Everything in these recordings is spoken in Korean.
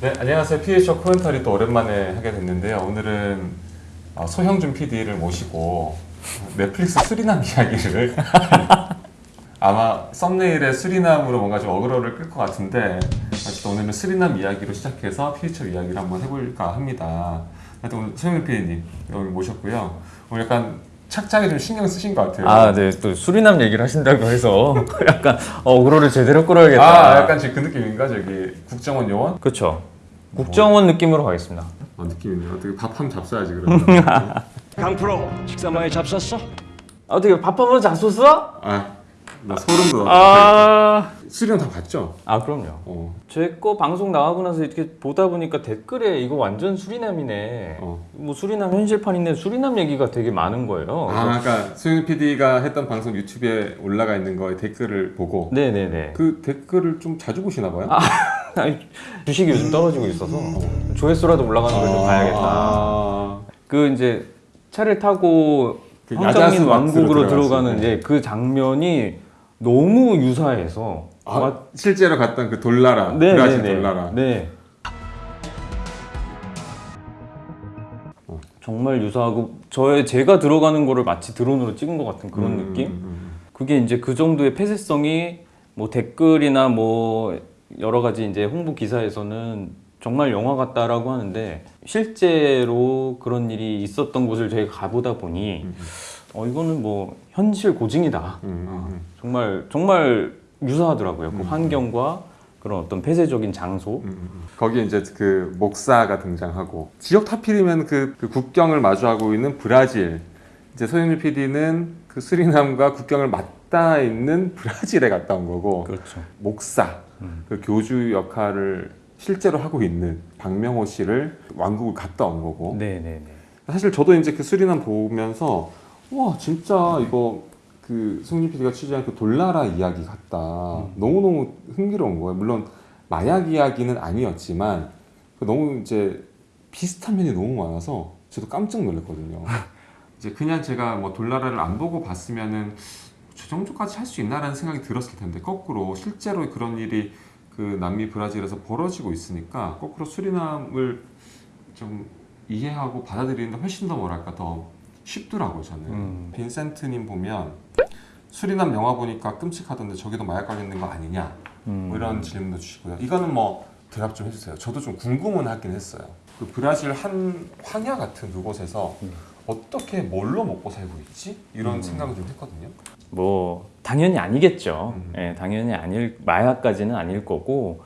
네, 안녕하세요. PHO 코멘터리 또 오랜만에 하게 됐는데요. 오늘은 어, 소형준 PD를 모시고 넷플릭스 수리남 이야기를 아마 썸네일에 수리남으로 뭔가 좀 어그로를 끌 것 같은데 어쨌든 오늘은 수리남 이야기로 시작해서 PHO 이야기를 한번 해볼까 합니다. 하여튼 오늘 소형준 PD님 여기 모셨고요. 오늘 약간 착장에 좀 신경 쓰신 것 같아요. 아, 네. 또 수리남 얘기를 하신다고 해서 약간 어그로를 제대로 끌어야겠다. 아, 약간 지금 그 느낌인가? 저기 국정원 요원? 그렇죠. 국정원 느낌으로 가겠습니다. 아, 느낌이네요. 어떻게 밥한번 잡숴야지 그러면. 강프로 식사 많이 잡쌌어? 어떻게 밥 한번 잡수어? 아, 나 소름 돋아. 아, 수령 다 봤죠? 아 그럼요. 어. 제거 방송 나가고 나서 이렇게 보다 보니까 댓글에 이거 완전 수리남이네. 어. 뭐 수리남 현실판인데 수리남 얘기가 되게 많은 거예요. 아, 그러니까 수영 PD가 했던 방송 유튜브에 올라가 있는 거에 댓글을 보고 네네네. 그 댓글을 좀 자주 보시나 봐요. 아니, 주식이 요즘 떨어지고 있어서 조회수라도 올라가는 걸좀 봐야겠다. 아, 그 이제 차를 타고 그 황정민 왕국으로 들어가는 이제 그 장면이 너무 유사해서 아, 실제로 갔던 그 돌나라, 네, 브라질 네, 네. 돌나라. 네. 정말 유사하고 저의 제가 들어가는 거를 마치 드론으로 찍은 것 같은 그런 음, 느낌. 음, 그게 이제 그 정도의 폐쇄성이 뭐 댓글이나 뭐 여러 가지 이제 홍보 기사에서는 정말 영화 같다라고 하는데 실제로 그런 일이 있었던 곳을 저희가 가보다 보니 음, 어 이거는 뭐 현실 고증이다. 음, 음, 음. 정말 정말 유사하더라고요. 그 환경과 그런 어떤 폐쇄적인 장소. 음, 음. 거기에 이제 그 목사가 등장하고 지역 타필이면 그, 그 국경을 마주하고 있는 브라질 이제 소영일 PD는 그 수리남과 국경을 맞닿아 있는 브라질에 갔다 온 거고 그렇죠. 목사 음. 그 교주 역할을 실제로 하고 있는 박명호 씨를 왕국을 갔다 온 거고 네네네. 사실 저도 이제 그 수리남 보면서 와 진짜 이거 그 송진 PD가 취재한 그 돌나라 이야기 같다. 너무너무 흥미로운 거예요. 물론 마약 이야기는 아니었지만 그 너무 이제 비슷한 면이 너무 많아서 저도 깜짝 놀랐거든요. 이제 그냥 제가 뭐 돌나라를 안 보고 봤으면은 저 정도까지 할 수 있나라는 생각이 들었을 텐데 거꾸로 실제로 그런 일이 그 남미 브라질에서 벌어지고 있으니까 거꾸로 수리남을 좀 이해하고 받아들이는데 훨씬 더 뭐랄까 더 쉽더라고요 저는 음. 빈센트님 보면 수리남 영화 보니까 끔찍하던데 저기도 마약 관련된 거 아니냐 음. 뭐 이런 질문도 주시고요 이거는 뭐 대답 좀 해주세요 저도 좀 궁금은 하긴 했어요 그 브라질 한 황야 같은 그곳에서 음. 어떻게 뭘로 먹고 살고 있지? 이런 음. 생각을 좀 했거든요 뭐 당연히 아니겠죠. 음. 예, 당연히 아닐 마약까지는 아닐 거고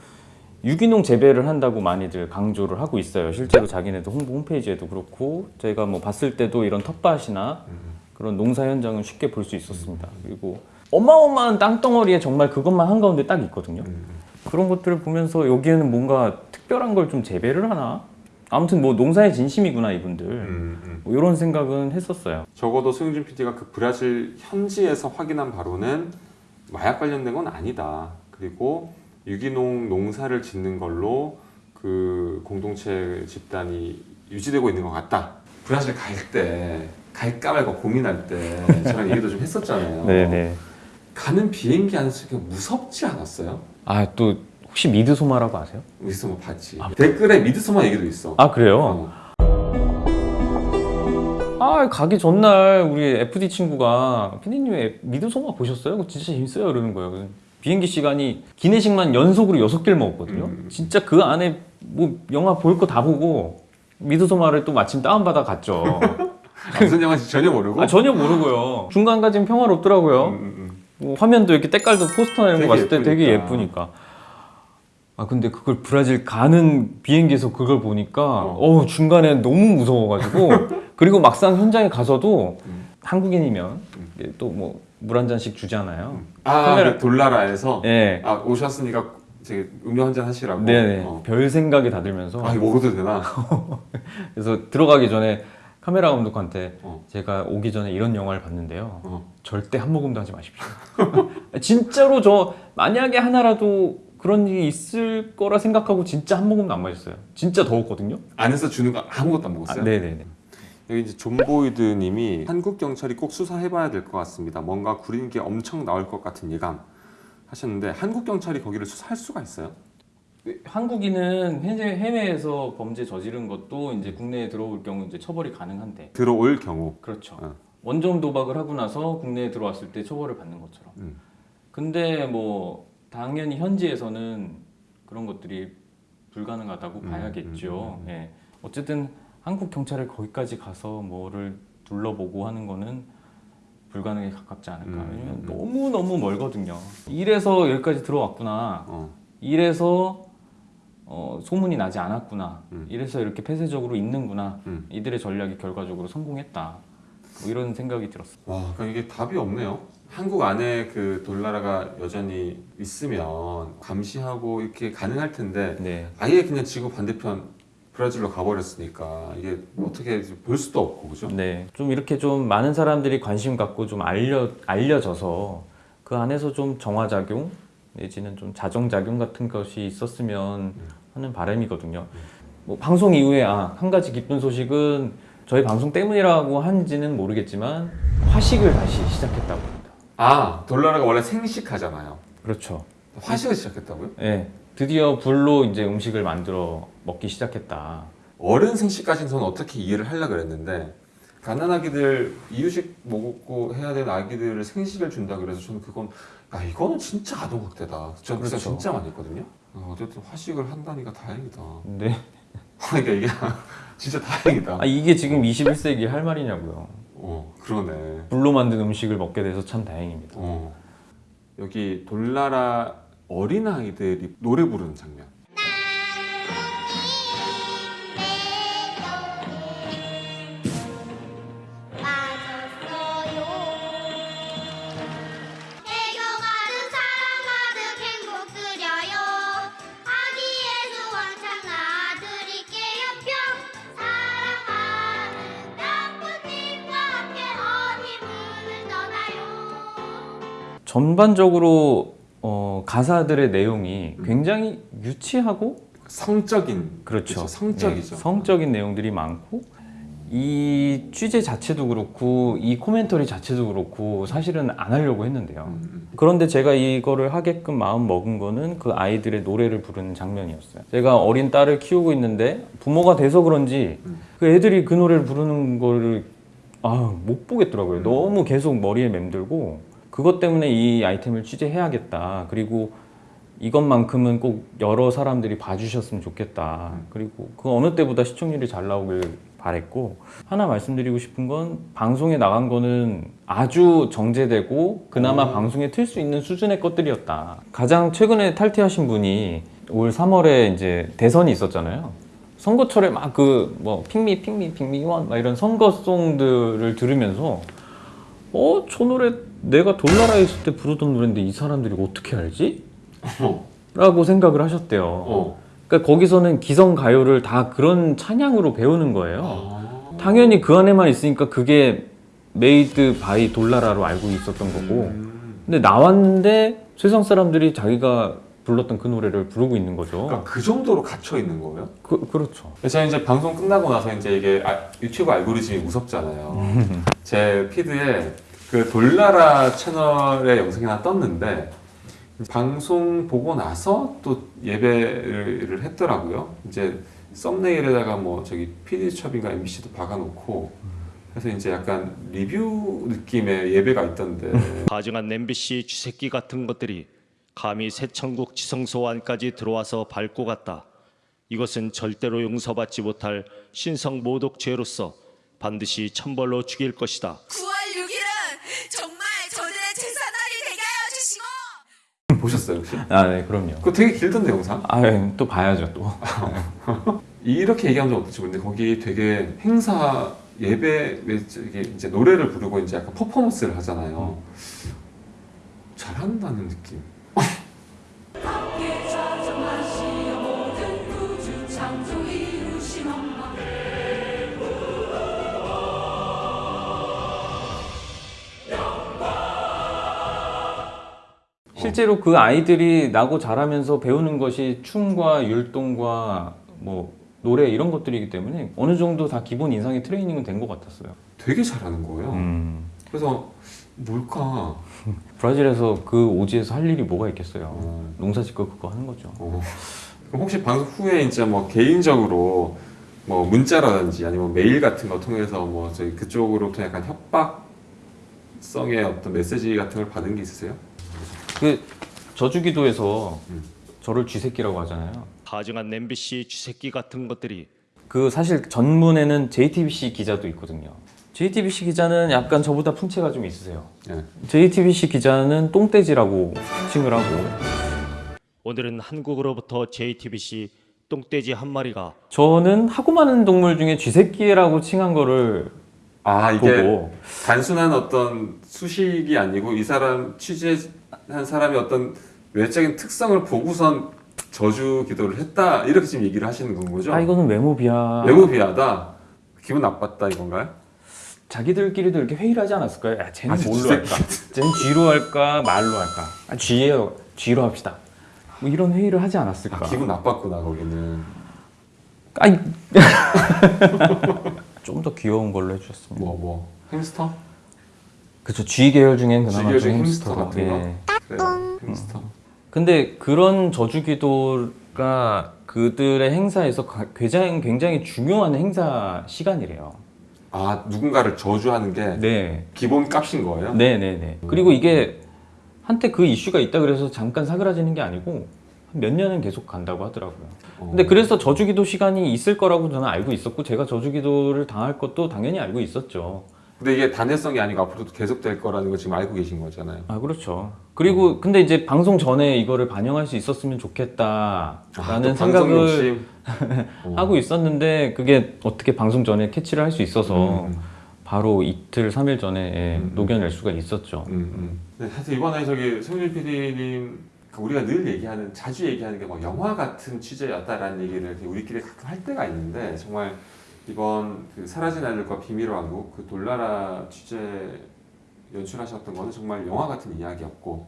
유기농 재배를 한다고 많이들 강조를 하고 있어요. 실제로 자기네도 홍보 홈페이지에도 그렇고 저희가 뭐 봤을 때도 이런 텃밭이나 음. 그런 농사 현장은 쉽게 볼 수 있었습니다. 그리고 어마어마한 땅덩어리에 정말 그것만 한가운데 딱 있거든요. 음. 그런 것들을 보면서 여기에는 뭔가 특별한 걸 좀 재배를 하나? 아무튼 뭐 농사의 진심이구나 이분들. 음, 음. 뭐 이런 생각은 했었어요. 적어도 소영준 PD가 그 브라질 현지에서 확인한 바로는 마약 관련된 건 아니다. 그리고 유기농 농사를 짓는 걸로 그 공동체 집단이 유지되고 있는 것 같다. 브라질 갈 때 갈까 말까 고민할 때 저랑 얘기도 좀 했었잖아요. 네네. 가는 비행기 안에서 그냥 무섭지 않았어요? 아 또 혹시 미드소마라고 아세요? 미드소마 봤지. 댓글에 미드소마 얘기도 있어. 아 그래요? 어. 아 가기 전날 우리 FD 친구가 피디님 미드소마 보셨어요? 그거 진짜 재밌어요 이러는 거예요. 비행기 시간이 기내식만 연속으로 여섯 개를 먹었거든요. 음. 진짜 그 안에 뭐 영화 볼 거 다 보고 미드소마를 또 마침 다운받아 갔죠. 아, 무슨 영화인지 전혀 모르고. 아 전혀 모르고요. 중간까지는 평화롭더라고요. 음, 음, 음. 뭐 화면도 이렇게 때깔도 포스터나 이런 거 되게 봤을 때 되게 예쁘니까. 예쁘니까. 아 근데 그걸 브라질 가는 비행기에서 그걸 보니까 어. 어 중간에 너무 무서워가지고 그리고 막상 현장에 가서도 음. 한국인이면 또 뭐 물 한 잔씩 주잖아요. 아, 카메라- 그 돌나라에서 예. 아 오셨으니까 되게 음료 한 잔 하시라고. 네네. 어. 별 생각이 다 들면서 아 먹어도 되나? 그래서 들어가기 전에 카메라 감독한테 어. 제가 오기 전에 이런 영화를 봤는데요. 어. 절대 한 모금도 하지 마십시오. 진짜로 저 만약에 하나라도 그런 일이 있을 거라 생각하고 진짜 한 모금도 안 마셨어요. 진짜 더웠거든요. 안에서 주는 거 아무것도 안 아, 먹었어요? 네네네. 여기 이제 존보이드 님이 한국 경찰이 꼭 수사해봐야 될 것 같습니다. 뭔가 구린 게 엄청 나올 것 같은 예감 하셨는데 한국 경찰이 거기를 수사할 수가 있어요? 한국인은 해외, 해외에서 범죄 저지른 것도 이제 국내에 들어올 경우 이제 처벌이 가능한데 들어올 경우 그렇죠. 어. 원점 도박을 하고 나서 국내에 들어왔을 때 처벌을 받는 것처럼. 음. 근데 뭐 당연히 현지에서는 그런 것들이 불가능하다고 음, 봐야겠죠. 음, 음, 예. 어쨌든 한국 경찰에 거기까지 가서 뭐를 둘러보고 하는 거는 불가능에 가깝지 않을까. 음, 왜냐면 음. 너무 너무 멀거든요. 이래서 여기까지 들어왔구나. 어. 이래서 어, 소문이 나지 않았구나. 음. 이래서 이렇게 폐쇄적으로 있는구나. 음. 이들의 전략이 결과적으로 성공했다. 뭐 이런 생각이 들었어요. 와, 그러니까 이게 답이 없네요. 한국 안에 그 돌나라가 여전히 있으면 감시하고 이렇게 가능할 텐데 네. 아예 그냥 지구 반대편 브라질로 가버렸으니까 이게 어떻게 볼 수도 없고 그죠? 네. 좀 이렇게 좀 많은 사람들이 관심 갖고 좀 알려 알려져서 그 안에서 좀 정화작용 내지는 좀 자정작용 같은 것이 있었으면 하는 바람이거든요. 뭐 방송 이후에 아, 한 가지 기쁜 소식은 저희 방송 때문이라고 한지는 모르겠지만 화식을 다시 시작했다고 합니다. 아, 돌나라가 원래 생식하잖아요. 그렇죠. 화식을 시작했다고요? 네. 드디어 불로 이제 음식을 만들어 먹기 시작했다. 어른 생식까지는 저는 어떻게 이해를 하려고 그랬는데 가난아기들 이유식 먹고 해야 되는 아기들을 생식을 준다 그래서 저는 그건 아 이거는 진짜 아동학대다. 저는 그래서 그렇죠. 진짜 많이 했거든요. 어, 어쨌든 화식을 한다니까 다행이다. 근데 그러니까 이게 진짜 다행이다. 아, 이게 지금 21세기 할 말이냐고요. 어 그러네. 불로 만든 음식을 먹게 돼서 참 다행입니다. 어 여기 돌나라 어린 아이들이 노래 부르는 장면. 전반적으로 어, 가사들의 내용이 굉장히 유치하고 성적인 그렇죠. 그렇죠, 성적이죠. 네, 성적인 내용들이 많고 이 취재 자체도 그렇고 이 코멘터리 자체도 그렇고 사실은 안 하려고 했는데요. 음, 음. 그런데 제가 이거를 하게끔 마음 먹은 거는 그 아이들의 노래를 부르는 장면이었어요. 제가 어린 딸을 키우고 있는데 부모가 돼서 그런지 음. 그 애들이 그 노래를 부르는 거를 아, 못 보겠더라고요. 음. 너무 계속 머리에 맴들고 그것 때문에 이 아이템을 취재해야겠다. 그리고 이것만큼은 꼭 여러 사람들이 봐주셨으면 좋겠다. 그리고 그 어느 때보다 시청률이 잘 나오길 바랬고 하나 말씀드리고 싶은 건 방송에 나간 거는 아주 정제되고 그나마 음. 방송에 틀 수 있는 수준의 것들이었다. 가장 최근에 탈퇴하신 분이 올 3월에 이제 대선이 있었잖아요. 선거철에 막 그 뭐 pick me pick me pick me up 막 이런 선거송들을 들으면서 어 저 노래 내가 돌나라에 있을 때 부르던 노래인데 이 사람들이 어떻게 알지? 어. 라고 생각을 하셨대요. 어. 그러니까 거기서는 기성 가요를 다 그런 찬양으로 배우는 거예요. 아. 당연히 그 안에만 있으니까 그게 made by 돌나라로 알고 있었던 거고. 음. 근데 나왔는데 세상 사람들이 자기가 불렀던 그 노래를 부르고 있는 거죠. 그러니까 그 정도로 갇혀 있는 거예요? 그, 그렇죠. 제가 이제 방송 끝나고 나서 이제 이게 아, 유튜브 알고리즘이 무섭잖아요. 제 피드에 그 돌나라 채널의 영상이 하나 떴는데 방송 보고 나서 또 예배를 했더라고요. 이제 썸네일에다가 뭐 저기 PD첩인가 MBC도 박아놓고 그래서 이제 약간 리뷰 느낌의 예배가 있던데 가증한 MBC 쥐새끼 같은 것들이 감히 새천국 지성소환까지 들어와서 밟고 갔다. 이것은 절대로 용서받지 못할 신성 모독 죄로서 반드시 천벌로 죽일 것이다. 9월 6일은 정말 저들의 제사날이 되게 하여 주시고 보셨어요 혹시? 아, 네, 그럼요. 그거 되게 길던데 영상? 아, 예, 또 봐야죠, 또. 이렇게 얘기하면 좀 어떨지 모르는데 거기 되게 행사 예배 이게 이제 노래를 부르고 이제 약간 퍼포먼스를 하잖아요. 잘한다는 느낌. 실제로 그 아이들이 나고 자라면서 배우는 것이 춤과 율동과 뭐 노래 이런 것들이기 때문에 어느 정도 다 기본 인상의 트레이닝은 된 것 같았어요. 되게 잘하는 거예요. 음. 그래서 뭘까? 브라질에서 그 오지에서 할 일이 뭐가 있겠어요. 어, 농사 짓고 그거 하는 거죠. 어. 혹시 방송 후에 이제 뭐 개인적으로 뭐 문자라든지 아니면 메일 같은 거 통해서 뭐 저희 그쪽으로부터 약간 협박성의 어떤 메시지 같은 걸 받은 게 있으세요? 그 저주기도에서 음. 저를 쥐새끼라고 하잖아요. 가증한 MBC 쥐새끼 같은 것들이 그 사실 전문에는 JTBC 기자도 있거든요. JTBC 기자는 약간 저보다 풍채가 좀 있으세요. 예. JTBC 기자는 똥돼지라고 칭을 하고 오늘은 한국으로부터 JTBC 똥돼지 한 마리가 저는 하고 많은 동물 중에 쥐새끼라고 칭한 거를 아 이게 보고 단순한 어떤 수식이 아니고 이 사람 취재 한 사람의 어떤 외적인 특성을 보고선 저주 기도를 했다 이렇게 지금 얘기를 하시는 건 거죠? 아 이거는 외모 비하 외모 비하다 기분 나빴다 이건가요? 자기들끼리도 이렇게 회의를 하지 않았을까요? 야 쟤는 아주 뭘로. 할까? 쟤는 쥐로 할까 말로 할까? 아 쥐예요 쥐로 합시다 뭐 이런 회의를 하지 않았을까? 아, 기분 나빴구나 거기는 아이 좀더 귀여운 걸로 해주셨습니다. 뭐 뭐 햄스터? 그쵸 쥐 계열 중엔 그나마 계열 좀 햄스터 같은 거? 예. 그래요 햄스터 근데 그런 저주기도가 그들의 행사에서 가- 굉장히 굉장히 중요한 행사 시간이래요. 아 누군가를 저주하는 게 네, 기본 값인 거예요? 네, 네, 네. 그리고 이게 한때 그 이슈가 있다 그래서 잠깐 사그라지는 게 아니고 몇 년은 계속 간다고 하더라고요. 어. 근데 그래서 저주기도 시간이 있을 거라고 저는 알고 있었고 제가 저주기도를 당할 것도 당연히 알고 있었죠. 근데 이게 단회성이 아니고 앞으로도 계속될 거라는 거 지금 알고 계신 거잖아요 아 그렇죠. 그리고 근데 이제 방송 전에 이거를 반영할 수 있었으면 좋겠다라는 아, 또 방송 생각을? 어. 하고 있었는데 그게 어떻게 방송 전에 캐치를 할 수 있어서 음, 바로 이틀 삼일 전에 예, 음, 음. 녹여낼 수가 있었죠. 음, 음. 네, 하여튼 이번에 저기 송일 PD님 우리가 늘 얘기하는 자주 얘기하는 게뭐 영화 같은 취재였다라는 얘기를 우리끼리 가끔 할 때가 있는데 정말 이번 그 사라진 아들과 비밀의 왕국 그 돌나라 취재 연출하셨던 거는 정말 영화 같은 이야기였고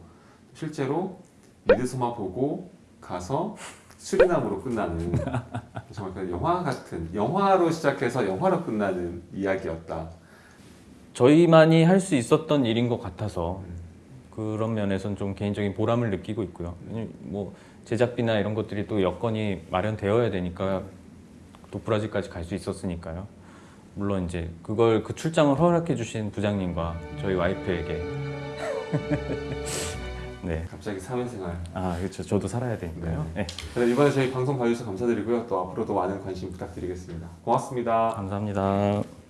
실제로 미드소마 보고 가서 수리남으로 끝나는 정말 그 영화 같은 영화로 시작해서 영화로 끝나는 이야기였다. 저희만이 할 수 있었던 일인 것 같아서 그런 면에서는 좀 개인적인 보람을 느끼고 있고요. 뭐 제작비나 이런 것들이 또 여건이 마련되어야 되니까 또 브라질까지 갈 수 있었으니까요. 물론 이제 그걸 그 출장을 허락해 주신 부장님과 저희 와이프에게 네. 갑자기 사회생활 아 그렇죠. 저도 살아야 되니까요. 네. 네, 이번에 저희 방송 봐주셔서 감사드리고요. 또 앞으로도 많은 관심 부탁드리겠습니다. 고맙습니다. 감사합니다.